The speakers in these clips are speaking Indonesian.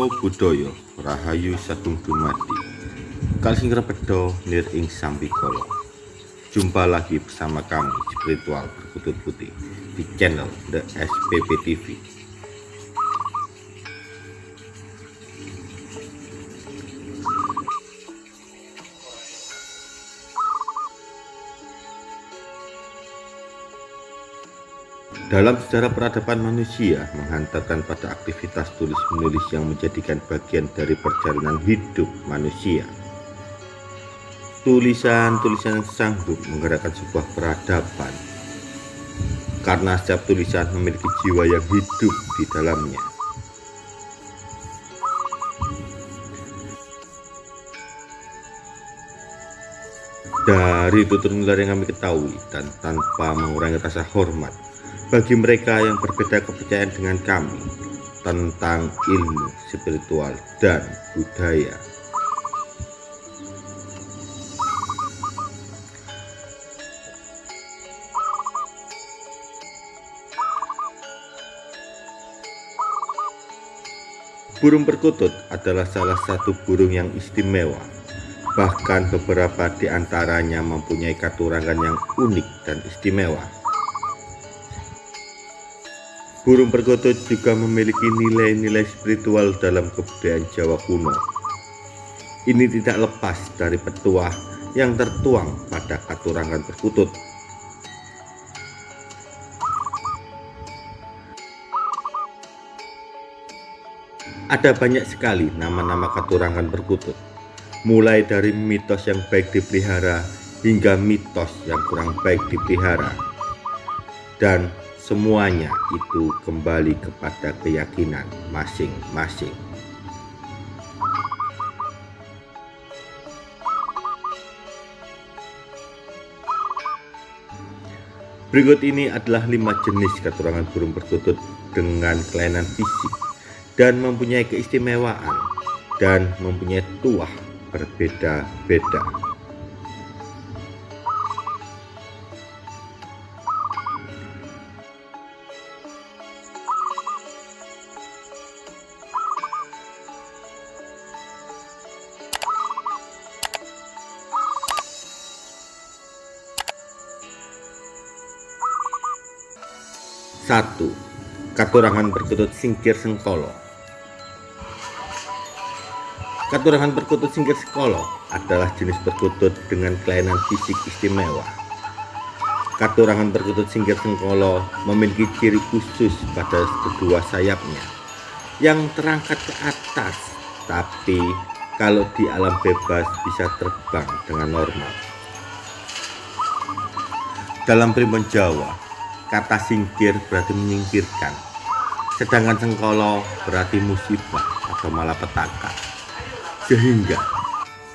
Namo Buddhaya Rahayu Sagung Dumadi. Kalsing Repedo Nir Ing Sambikolo Jumpa lagi bersama kami Spiritual Berkutut Putih di channel The SPP TV Dalam sejarah peradaban manusia menghantarkan pada aktivitas tulis-menulis yang menjadikan bagian dari perjalanan hidup manusia. Tulisan-tulisan sanggup menggerakkan sebuah peradaban karena setiap tulisan memiliki jiwa yang hidup di dalamnya. Dari tutur nular yang kami ketahui dan tanpa mengurangi rasa hormat bagi mereka yang berbeda kepercayaan dengan kami tentang ilmu spiritual dan budaya. Burung perkutut adalah salah satu burung yang istimewa. Bahkan beberapa di antaranya mempunyai katurangan yang unik dan istimewa. Burung perkutut juga memiliki nilai-nilai spiritual dalam kebudayaan Jawa kuno. Ini tidak lepas dari petuah yang tertuang pada katurangan perkutut. Ada banyak sekali nama-nama katurangan perkutut, mulai dari mitos yang baik dipelihara hingga mitos yang kurang baik dipelihara. Dan Semuanya itu kembali kepada keyakinan masing-masing. Berikut ini adalah lima jenis keturangan burung perkutut dengan kelainan fisik dan mempunyai keistimewaan dan mempunyai tuah berbeda-beda. Satu, Katurangan berkutut singkir sengkolo Katurangan berkutut singkir sengkolo adalah jenis berkutut dengan kelainan fisik istimewa. Katurangan berkutut singkir sengkolo memiliki ciri khusus pada kedua sayapnya yang terangkat ke atas, tapi kalau di alam bebas bisa terbang dengan normal. Dalam primbon Jawa, Kata singkir berarti menyingkirkan, sedangkan sengkolo berarti musibah atau malapetaka. Sehingga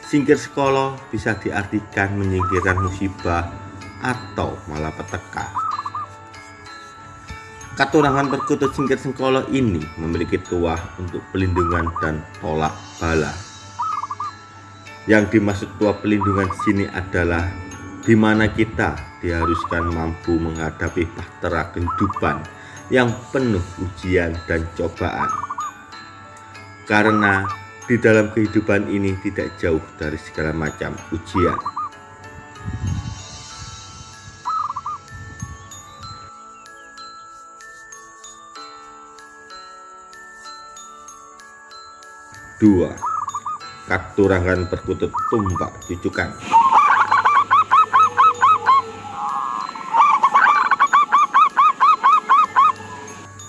singkir sekolo bisa diartikan menyingkirkan musibah atau malapetaka. Katurangan perkutut singkir sengkolo ini memiliki tuah untuk pelindungan dan tolak bala. Yang dimaksud tuah pelindungan sini adalah di mana kita diharuskan mampu menghadapi bahtera kehidupan yang penuh ujian dan cobaan. Karena di dalam kehidupan ini tidak jauh dari segala macam ujian. Dua, katurangan perkutut tumbak cucukan.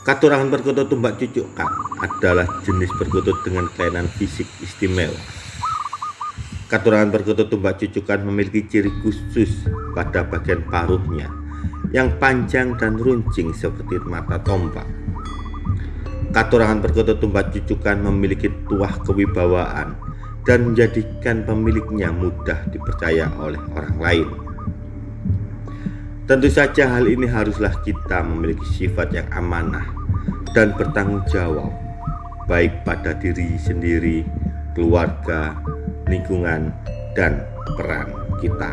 Katurangan perkutut tumbak cucukkan adalah jenis perkutut dengan kelainan fisik istimewa. Katurangan perkutut tumbak cucukan memiliki ciri khusus pada bagian paruhnya yang panjang dan runcing seperti mata tombak. Katurangan perkutut tumbak cucukan memiliki tuah kewibawaan dan menjadikan pemiliknya mudah dipercaya oleh orang lain. Tentu saja hal ini haruslah kita memiliki sifat yang amanah dan bertanggung jawab, baik pada diri sendiri, keluarga, lingkungan, dan peran kita.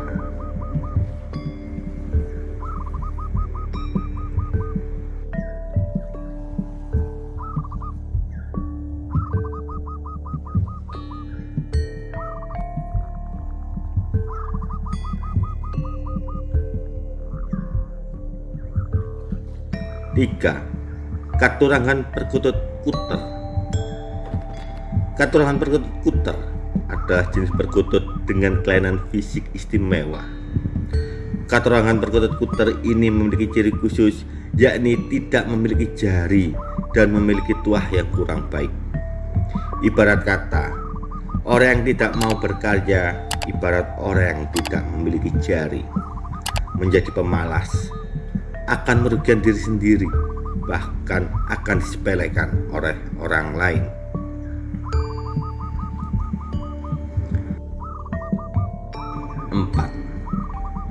Tiga, Katurangan perkutut kuter Katurangan perkutut kuter adalah jenis perkutut dengan kelainan fisik istimewa. Katurangan perkutut kuter ini memiliki ciri khusus yakni tidak memiliki jari dan memiliki tuah yang kurang baik. Ibarat kata, orang yang tidak mau berkarya ibarat orang yang tidak memiliki jari. Menjadi pemalas akan merugikan diri sendiri, bahkan akan disepelekan oleh orang lain. Empat,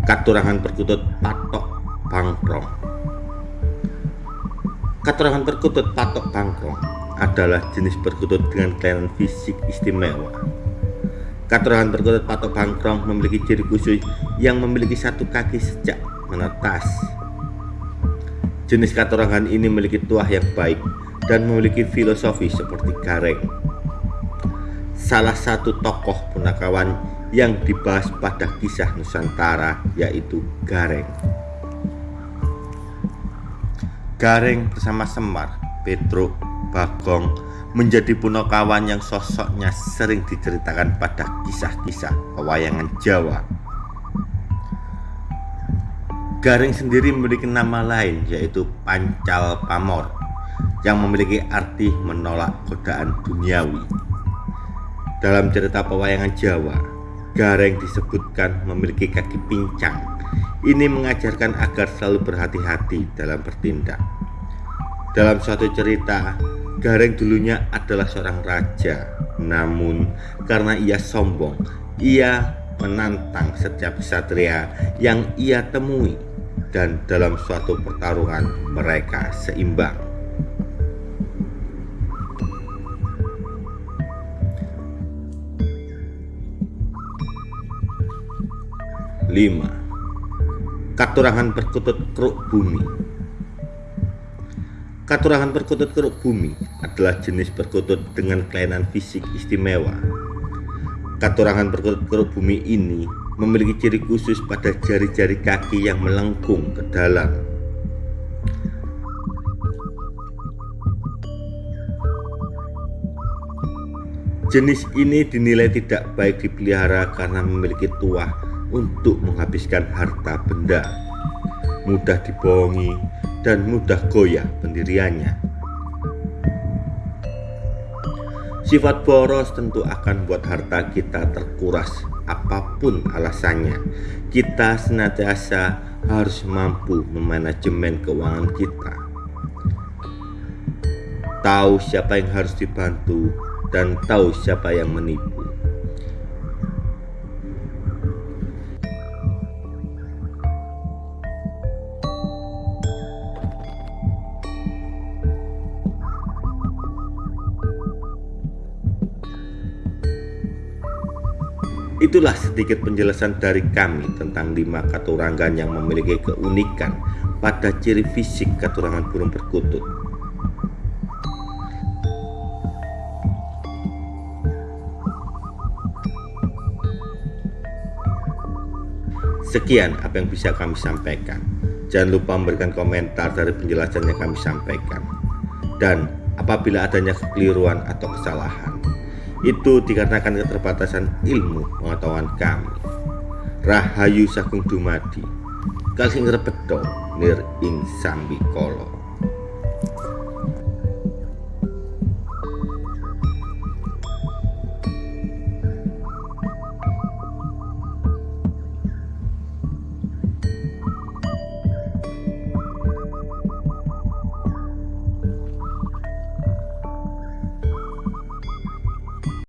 katurangan perkutut patok pangkrong. Katurangan perkutut patok pangkrong adalah jenis perkutut dengan kelainan fisik istimewa. Katurangan perkutut patok pangkrong memiliki ciri khusus yang memiliki satu kaki sejak menetas Jenis katurangan ini memiliki tuah yang baik dan memiliki filosofi seperti Gareng. Salah satu tokoh punakawan yang dibahas pada kisah Nusantara yaitu Gareng. Gareng bersama Semar, Petruk, Bagong menjadi punakawan yang sosoknya sering diceritakan pada kisah-kisah pewayangan Jawa Garing sendiri memiliki nama lain yaitu Pancal Pamor yang memiliki arti menolak godaan duniawi. Dalam cerita pewayangan Jawa, Gareng disebutkan memiliki kaki pincang. Ini mengajarkan agar selalu berhati-hati dalam bertindak. Dalam suatu cerita, Gareng dulunya adalah seorang raja, namun karena ia sombong, ia menantang setiap satria yang ia temui dan dalam suatu pertarungan mereka seimbang. Lima, katurangan perkutut keruk bumi. Katurangan perkutut keruk bumi adalah jenis perkutut dengan kelainan fisik istimewa. Katurangan perkutut keruk bumi ini memiliki ciri khusus pada jari-jari kaki yang melengkung ke dalam. Jenis ini dinilai tidak baik dipelihara karena memiliki tuah untuk menghabiskan harta benda, mudah dibohongi, dan mudah goyah pendiriannya. Sifat boros tentu akan buat harta kita terkuras apa pun alasannya. Kita senantiasa harus mampu memanajemen keuangan kita. Tahu siapa yang harus dibantu dan tahu siapa yang menipu. Itulah sedikit penjelasan dari kami tentang lima katurangan yang memiliki keunikan pada ciri fisik katurangan burung perkutut. Sekian apa yang bisa kami sampaikan. Jangan lupa memberikan komentar dari penjelasan yang kami sampaikan. Dan apabila adanya kekeliruan atau kesalahan, itu dikarenakan keterbatasan ilmu pengetahuan kami. Rahayu Sagung Dumadi, Kalsing Rebedo, Nir Ing Sambikolo.